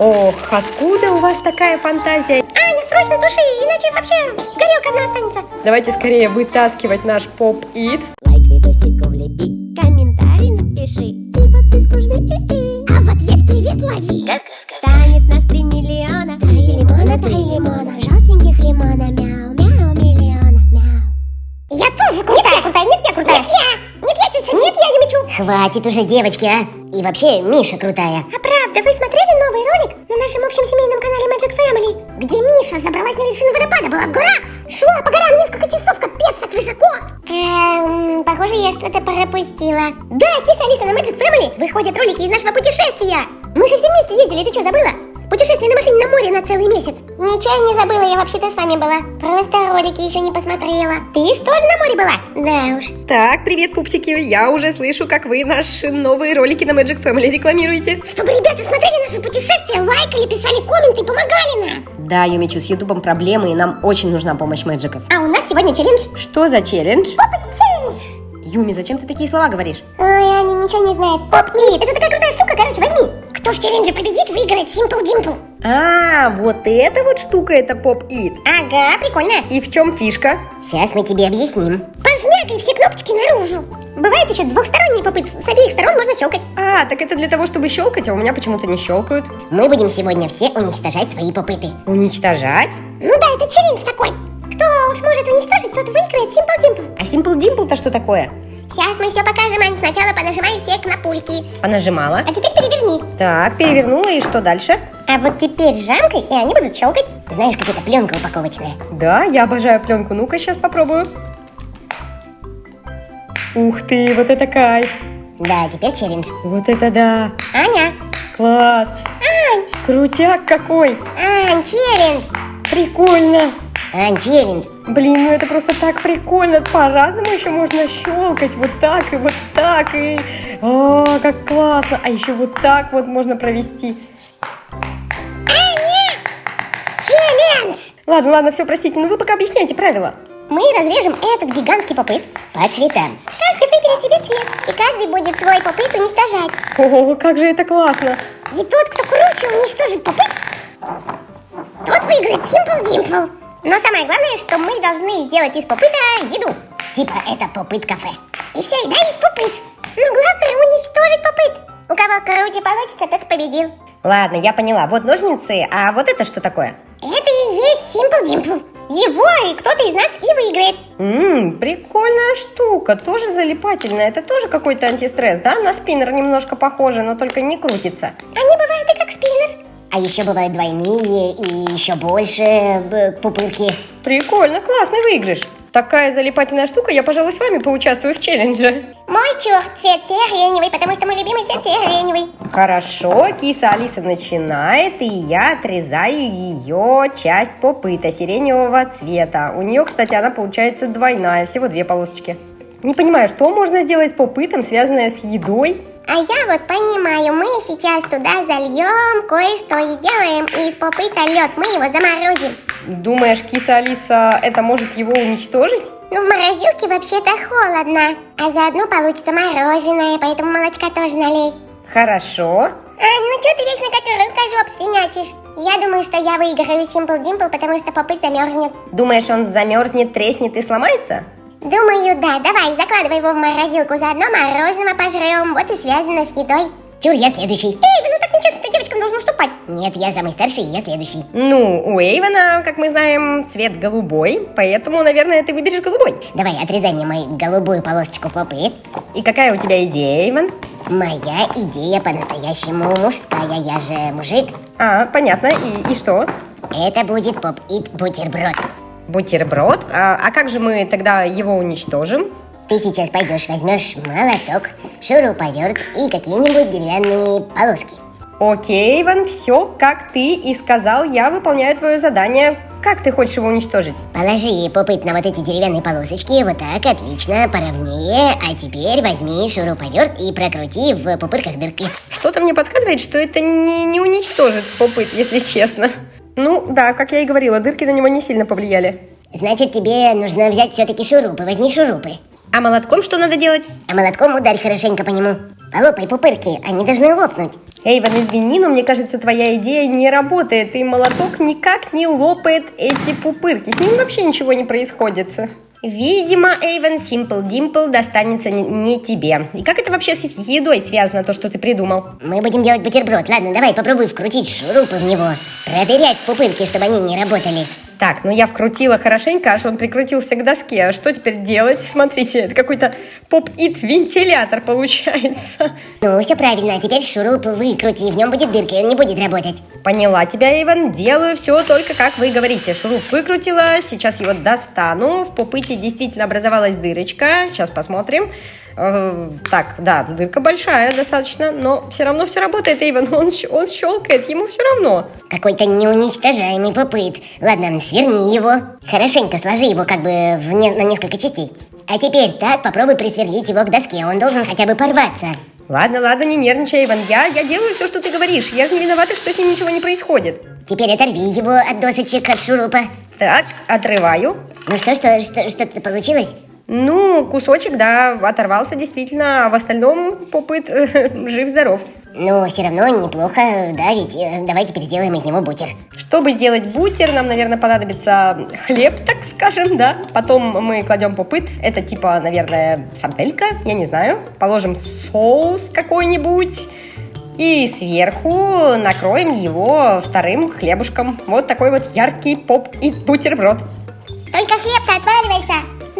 Ох, откуда у вас такая фантазия? Аня, срочно туши, иначе вообще горелка одна останется. Давайте скорее вытаскивать наш поп-ит. Хватит уже, девочки, а! И вообще, Миша крутая. А правда, вы смотрели новый ролик на нашем общем семейном канале Magic Family, где Миша забралась на вершину водопада, была в горах, шла по горам несколько часов, капец, так высоко. Эм, похоже, я что-то пропустила. Да, киса Алиса на Magic Family выходят ролики из нашего путешествия. Мы же все вместе ездили, ты что, забыла? Путешествие на машине на море на целый месяц. Ничего я не забыла, я вообще-то с вами была. Просто ролики еще не посмотрела. Ты что же на море была? Да уж. Так, привет, пупсики. Я уже слышу, как вы наши новые ролики на Magic Family рекламируете. Чтобы ребята смотрели наше путешествие, лайкали, писали комменты, помогали нам. Да, Юмичу, с Ютубом проблемы, и нам очень нужна помощь мэджиков. А у нас сегодня челлендж. Что за челлендж? Попыт челлендж. Юми, зачем ты такие слова говоришь? Ой, Аня ничего не знает. Поп Ит, это такая крутая штука, короче, возьми. Кто в челлендже победит, выиграет Simple Dimple. А, вот эта вот штука, это поп-ит. Ага, прикольно. И в чем фишка? Сейчас мы тебе объясним. Пожмякай все кнопочки наружу. Бывает еще двухсторонний попыт, с обеих сторон можно щелкать. А, так это для того, чтобы щелкать, а у меня почему-то не щелкают. Мы будем сегодня все уничтожать свои попыты. Уничтожать? Ну да, это челлендж такой. Кто сможет уничтожить, тот выиграет Simple Dimple. А Simple Dimple-то что такое? Сейчас мы все покажем, Ань. Сначала понажимай все кнопульки. Понажимала. А теперь переверни. Так, перевернула, и что дальше? А вот теперь жамкой, и они будут щелкать. Знаешь, как это пленка упаковочная. Да, я обожаю пленку. Ну-ка, сейчас попробую. Ух ты, вот это кайф. Да, теперь челлендж. Вот это да. Аня, Класс. Ань, Крутяк какой. Ань, челлендж. Прикольно. Ань, челлендж. Блин, ну это просто так прикольно. По-разному еще можно щелкать. Вот так и вот так. И... О, как классно. А еще вот так вот можно провести. Челлендж. Ладно, ладно, все, простите. Ну вы пока объясняйте правила. Мы разрежем этот гигантский попыт. По цветам. Каждый выберет себе цвет. И каждый будет свой попыт уничтожать. О, как же это классно. И тот, кто круче уничтожит попыт, тот выиграет Simple Dimple. Но самое главное, что мы должны сделать из попыта еду. Типа это попыт кафе. И вся еда из попыт. Но главное уничтожить попыт. У кого круче получится, тот победил. Ладно, я поняла. Вот ножницы, а вот это что такое? Это и есть Simple Dimple. Его и кто-то из нас и выиграет. Ммм, прикольная штука, тоже залипательная. Это тоже какой-то антистресс, да? На спиннер немножко похоже, но только не крутится. Они бывают и как спиннер. А еще бывают двойные и еще больше э, пупырки. Прикольно, классный выигрыш. Такая залипательная штука, я, пожалуй, с вами поучаствую в челлендже. Мой чё, цвет сиреневый, потому что мой любимый цвет сиреневый. Хорошо, киса Алиса начинает, и я отрезаю ее часть попыта сиреневого цвета. У нее, кстати, она получается двойная, всего две полосочки. Не понимаю, что можно сделать с попытом, связанное с едой? А я вот понимаю, мы сейчас туда зальем кое-что и сделаем из попыта лед. Мы его заморозим. Думаешь, киса Алиса это может его уничтожить? Ну, в морозилке вообще-то холодно. А заодно получится мороженое, поэтому молочка тоже налей. Хорошо. Ань, ну что ты вечно как рыбка свинячишь? Я думаю, что я выиграю Simple Dimple, потому что попыт замерзнет. Думаешь, он замерзнет, треснет и сломается? Думаю, да. Давай, закладывай его в морозилку, заодно мороженого пожрем. Вот и связано с едой. Чур, я следующий. Эй, ну так нечестно, ты девочкам должен уступать. Нет, я самый старший, я следующий. Ну, у Эйвена, как мы знаем, цвет голубой, поэтому, наверное, ты выберешь голубой. Давай, отрезай мне мою голубую полосочку попыт. И какая у тебя идея, Эйвен? Моя идея по-настоящему мужская, я же мужик. А, понятно. И, и что? Это будет поп-ит бутерброд. Бутерброд? А, а как же мы тогда его уничтожим? Ты сейчас пойдешь, возьмешь молоток, шуруповерт и какие-нибудь деревянные полоски. Окей, Иван, все, как ты и сказал, я выполняю твое задание. Как ты хочешь его уничтожить? Положи попыт на вот эти деревянные полосочки, вот так, отлично, поровнее. А теперь возьми шуруповерт и прокрути в пупырках дырки. Что-то мне подсказывает, что это не, не уничтожит попыт, если честно. Ну, да, как я и говорила, дырки на него не сильно повлияли. Значит, тебе нужно взять все-таки шурупы. Возьми шурупы. А молотком что надо делать? А молотком ударь хорошенько по нему. Полопай пупырки, они должны лопнуть. Эйвен, извини, но мне кажется, твоя идея не работает, и молоток никак не лопает эти пупырки. С ним вообще ничего не происходит. Видимо, Эйвен, Симпл Димпл достанется не, тебе. И как это вообще с едой связано, то, что ты придумал? Мы будем делать бутерброд. Ладно, давай попробуй вкрутить шурупы в него. Проверять пупырки, чтобы они не работали. Так, ну я вкрутила хорошенько, аж он прикрутился к доске. А что теперь делать? Смотрите, это какой-то поп-ит вентилятор получается. Ну, все правильно. А теперь шуруп выкрути, в нем будет дырка, и он не будет работать. Поняла тебя, Иван. Делаю все только как вы говорите. Шуруп выкрутила, сейчас его достану. В попыте действительно образовалась дырочка. Сейчас посмотрим. Э, так, да, дырка большая достаточно, но все равно все работает, Эйвен. Он, он щелкает, ему все равно. Какой-то неуничтожаемый попыт. Ладно, сверни его. Хорошенько сложи его как бы в не, на несколько частей. А теперь так попробуй присверлить его к доске. Он должен хотя бы порваться. Ладно, ладно, не нервничай, Иван. Я, я делаю все, что ты говоришь. Я же не виновата, что с ним ничего не происходит. Теперь оторви его от досочек, от шурупа. Так, отрываю. Ну что, что, что, что-то получилось? Ну, кусочек, да, оторвался действительно, а в остальном попыт э, жив-здоров. Ну, все равно неплохо, да, ведь э, давай теперь сделаем из него бутер. Чтобы сделать бутер, нам, наверное, понадобится хлеб, так скажем, да. Потом мы кладем попыт, это типа, наверное, сарделька, я не знаю. Положим соус какой-нибудь. И сверху накроем его вторым хлебушком. Вот такой вот яркий поп и бутерброд. Только отваливается.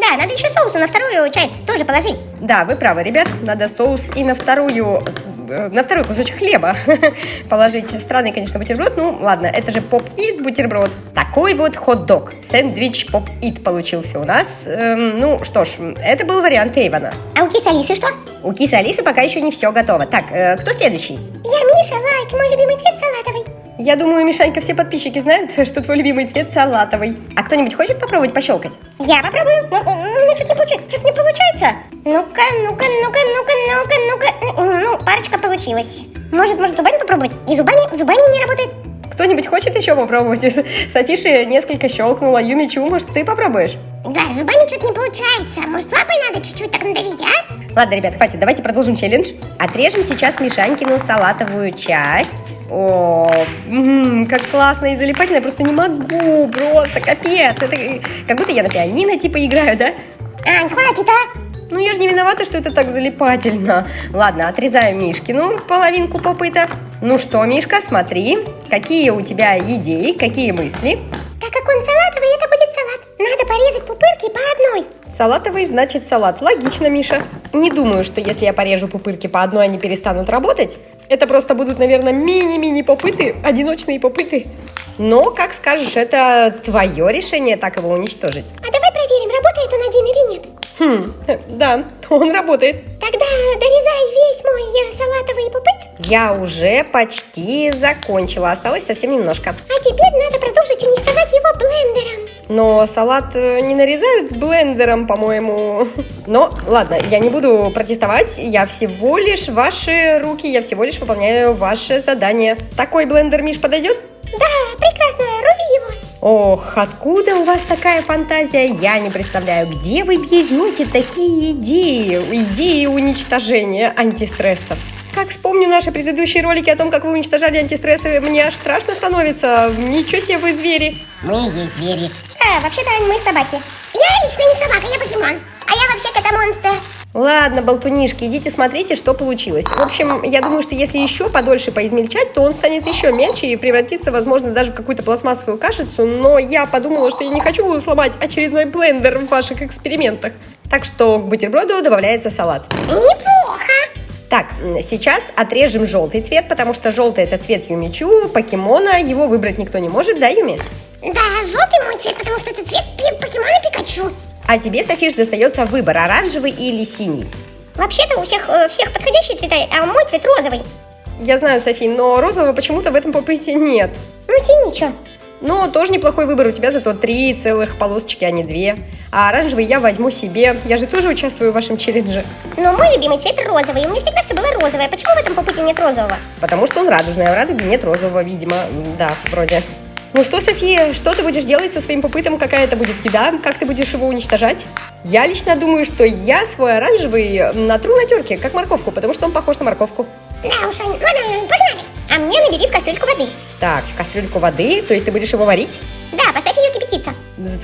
Да, надо еще соусу на вторую часть тоже положить. Да, вы правы, ребят, надо соус и на вторую э, на второй кусочек хлеба положить. Странный, конечно, бутерброд. Ну, ладно, это же поп-ит бутерброд. Такой вот хот-дог. Сэндвич поп-ит получился у нас. Эм, ну, что ж, это был вариант Эйвана. А у кисы Алисы что? У кисы Алисы пока еще не все готово. Так, э, кто следующий? Я Миша, лайк, мой любимый цвет салатовый. Я думаю, Мишанька, все подписчики знают, что твой любимый цвет салатовый. А кто-нибудь хочет попробовать пощелкать? Я попробую. Ну, у меня что-то не получается. Что-то не получается. Ну-ка, ну-ка, ну-ка, ну-ка, ну-ка, ну-ка. Ну, парочка получилась. Может, может, зубами попробовать? И зубами, зубами не работает. Кто-нибудь хочет еще попробовать? Софиши несколько щелкнула. Юмичу, может, ты попробуешь? Да, зубами что-то не получается. Может, лапой надо чуть-чуть так надавить, а? Ладно, ребят, хватит, давайте продолжим челлендж. Отрежем сейчас Мишанькину салатовую часть. О, м-м, как классно и залипательно, я просто не могу, просто капец. Это как будто я на пианино типа играю, да? Ань, хватит, а? Ну, я же не виновата, что это так залипательно. Ладно, отрезаем Мишкину половинку попыта. Ну что, Мишка, смотри, какие у тебя идеи, какие мысли? Так как он салатовый, это будет салат. Надо порезать пупырки по одной. Салатовый значит салат. Логично, Миша. Не думаю, что если я порежу пупырки по одной, они перестанут работать. Это просто будут, наверное, мини-мини попыты, одиночные попыты. Но, как скажешь, это твое решение так его уничтожить. А давай проверим, работает он один или нет. Хм, да, он работает. Тогда дорезай весь мой э, салатовый пупыт. Я уже почти закончила, осталось совсем немножко. А теперь надо продолжить уничтожать его блендером. Но салат э, не нарезают блендером, по-моему. Но, ладно, я не буду протестовать. Я всего лишь ваши руки, я всего лишь выполняю ваше задание. Такой блендер, Миш, подойдет? Да. Ох, откуда у вас такая фантазия, я не представляю. Где вы берете такие идеи? Идеи уничтожения антистрессов. Как вспомню наши предыдущие ролики о том, как вы уничтожали антистрессы, мне аж страшно становится. Ничего себе вы звери. Мы есть звери. А, вообще-то мы собаки. Я лично не собака, я покемон. А я вообще-то монстр. Ладно, болтунишки, идите смотрите, что получилось. В общем, я думаю, что если еще подольше поизмельчать, то он станет еще мельче и превратится, возможно, даже в какую-то пластмассовую кашицу. Но я подумала, что я не хочу сломать очередной блендер в ваших экспериментах. Так что к бутерброду добавляется салат. Неплохо. Так, сейчас отрежем желтый цвет, потому что желтый это цвет Юмичу, покемона, его выбрать никто не может, да, Юми? Да, желтый мой цвет, потому что это цвет покемона Пикачу. А тебе, Софиш, достается выбор, оранжевый или синий. Вообще-то у всех, э, всех подходящие цвета, а мой цвет розовый. Я знаю, Софи, но розового почему-то в этом попыте нет. Ну, синий что? Но тоже неплохой выбор, у тебя зато три целых полосочки, а не две. А оранжевый я возьму себе, я же тоже участвую в вашем челлендже. Но мой любимый цвет розовый, у меня всегда все было розовое. Почему в этом попыте нет розового? Потому что он радужный, а в радуге нет розового, видимо, да, вроде. Ну что, София, что ты будешь делать со своим попытом? Какая это будет еда? Как ты будешь его уничтожать? Я лично думаю, что я свой оранжевый натру на терке, как морковку, потому что он похож на морковку. Да уж, Аня, ладно, погнали. А мне набери в кастрюльку воды. Так, в кастрюльку воды, то есть ты будешь его варить? Да, поставь ее кипятиться.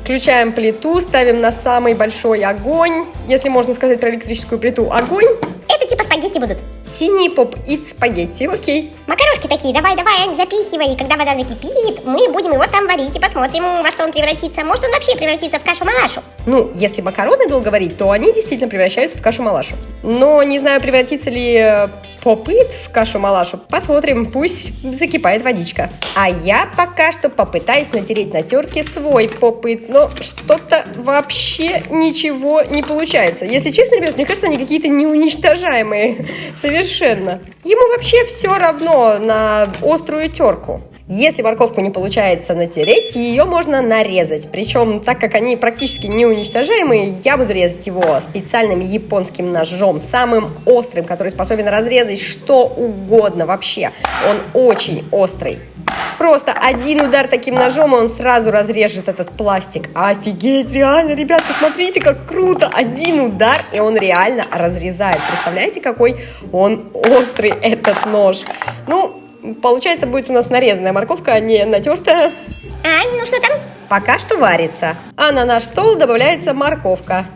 Включаем плиту, ставим на самый большой огонь, если можно сказать про электрическую плиту. Огонь, Это типа спагетти будут. Синий поп-ит спагетти, окей. Макарошки такие, давай, давай, Ань, запихивай. И когда вода закипит, мы будем его там варить и посмотрим, во что он превратится. Может, он вообще превратится в кашу-малашу. Ну, если макароны долго варить, то они действительно превращаются в кашу-малашу. Но не знаю, превратится ли э, попыт в кашу-малашу. Посмотрим, пусть закипает водичка. А я пока что попытаюсь натереть на терке свой попыт, но что-то вообще ничего не получается. Если честно, ребят, мне кажется, они какие-то неуничтожаемые совершенно. Ему вообще все равно на острую терку. Если морковку не получается натереть, ее можно нарезать. Причем, так как они практически неуничтожаемые, я буду резать его специальным японским ножом, самым острым, который способен разрезать что угодно вообще. Он очень острый. Просто один удар таким ножом, и он сразу разрежет этот пластик. Офигеть, реально, ребят, посмотрите, как круто. Один удар, и он реально разрезает. Представляете, какой он острый, этот нож. Ну, получается, будет у нас нарезанная морковка, а не натертая. Ань, ну что там? Пока что варится. А на наш стол добавляется морковка.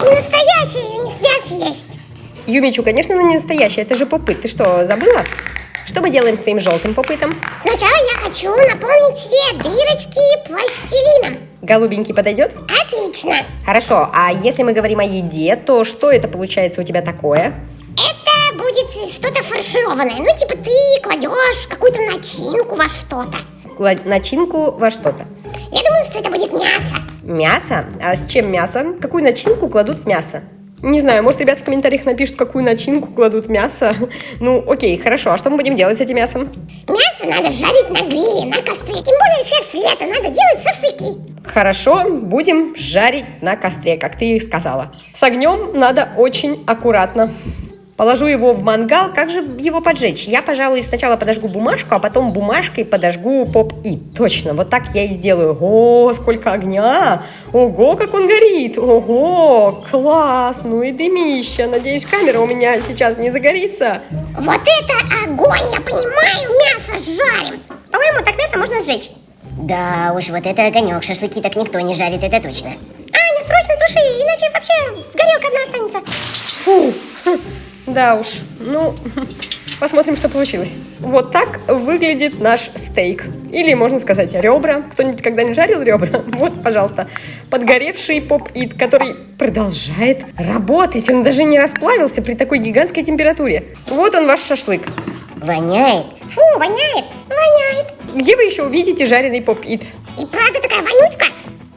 Не настоящая, ее нельзя съесть. Юмичу, конечно, она не настоящая, это же попыт. Ты что, забыла? Что мы делаем с твоим желтым попытом? Сначала я хочу наполнить все дырочки пластилином. Голубенький подойдет? Отлично. Хорошо, а если мы говорим о еде, то что это получается у тебя такое? Будет что-то фаршированное. Ну, типа ты кладешь какую-то начинку во что-то. Кла- Начинку во что-то. Я думаю, что это будет мясо. Мясо? А с чем мясо? Какую начинку кладут в мясо? Не знаю, может, ребята в комментариях напишут, какую начинку кладут в мясо. Ну, окей, хорошо. А что мы будем делать с этим мясом? Мясо надо жарить на гриле, на костре. Тем более сейчас лето, надо делать шашлыки. Хорошо, будем жарить на костре, как ты и сказала. С огнем надо очень аккуратно. Положу его в мангал, как же его поджечь? Я, пожалуй, сначала подожгу бумажку, а потом бумажкой подожгу поп-и. Точно, вот так я и сделаю. О, сколько огня! Ого, как он горит! Ого, класс! Ну и дымища. Надеюсь, камера у меня сейчас не загорится. Вот это огонь, я понимаю, мясо жарим. По-моему, так мясо можно сжечь. Да уж, вот это огонек, шашлыки так никто не жарит, это точно. Аня, срочно туши, иначе вообще горелка одна останется. Фу, да уж. Ну, посмотрим, что получилось. Вот так выглядит наш стейк. Или, можно сказать, ребра. Кто-нибудь когда-нибудь жарил ребра? Вот, пожалуйста, подгоревший поп-ит, который продолжает работать. Он даже не расплавился при такой гигантской температуре. Вот он, ваш шашлык. Воняет. Фу, воняет, воняет. Где вы еще увидите жареный поп-ит? И правда такая вонючка.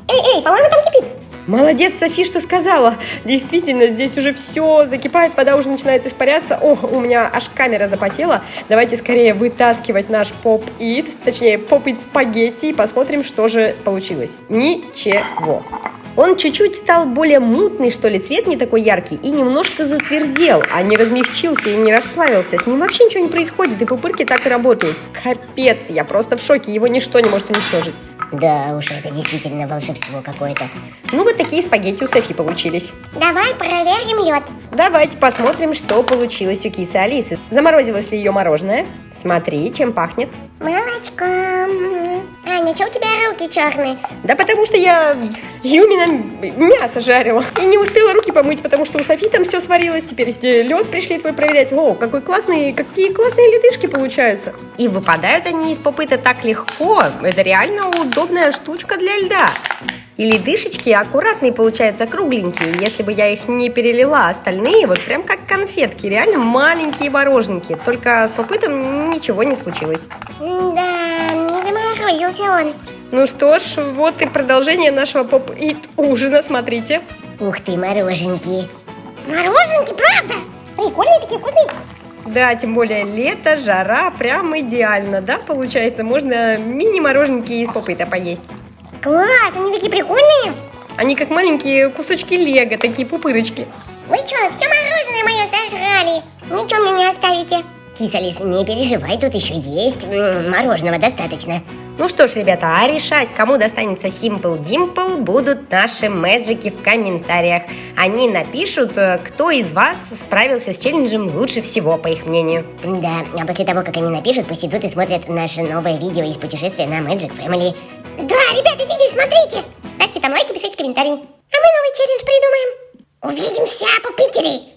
Эй, эй, по-моему, там кипит. Молодец, Софи, что сказала. Действительно, здесь уже все закипает, вода уже начинает испаряться. О, у меня аж камера запотела. Давайте скорее вытаскивать наш поп-ит, точнее, поп-ит спагетти, и посмотрим, что же получилось. Ничего. Он чуть-чуть стал более мутный, что ли, цвет не такой яркий, и немножко затвердел, а не размягчился и не расплавился. С ним вообще ничего не происходит, и пупырки так и работают. Капец, я просто в шоке, его ничто не может уничтожить. Да уж, это действительно волшебство какое-то. Ну, вот такие спагетти у Софи получились. Давай проверим лед. Давайте посмотрим, что получилось у кисы Алисы. Заморозилось ли ее мороженое? Смотри, чем пахнет. Молочком. Аня, что у тебя руки черные? Да потому что я Юмина мясо жарила. И не успела руки помыть, потому что у Софи там все сварилось. Теперь лед пришли твой проверять. О, какой классный, какие классные ледышки получаются. И выпадают они из попыта так легко. Это реально удобная штучка для льда. И ледышечки аккуратные получаются, кругленькие. Если бы я их не перелила, остальные вот прям как конфетки. Реально маленькие мороженки. Только с попытом ничего не случилось. Да, заморозился он. Ну что ж, вот и продолжение нашего поп-ит ужина, смотрите. Ух ты, мороженки. Мороженки, правда? Прикольные такие вкусные. Да, тем более лето, жара, прям идеально, да, получается? Можно мини-мороженки из попыта поесть. Класс, они такие прикольные. Они как маленькие кусочки лего, такие пупырочки. Вы что, все мороженое мое сожрали? Ничего мне не оставите. Киса Лис, не переживай, тут еще есть мороженого достаточно. Ну что ж, ребята, а решать, кому достанется Simple Dimple, будут наши мэджики в комментариях. Они напишут, э, кто из вас справился с челленджем лучше всего, по их мнению. Да, а после того, как они напишут, пусть идут и смотрят наше новое видео из путешествия на Magic Family. Да, ребят, идите, смотрите. Ставьте там лайки, пишите комментарии. А мы новый челлендж придумаем. Увидимся, попители.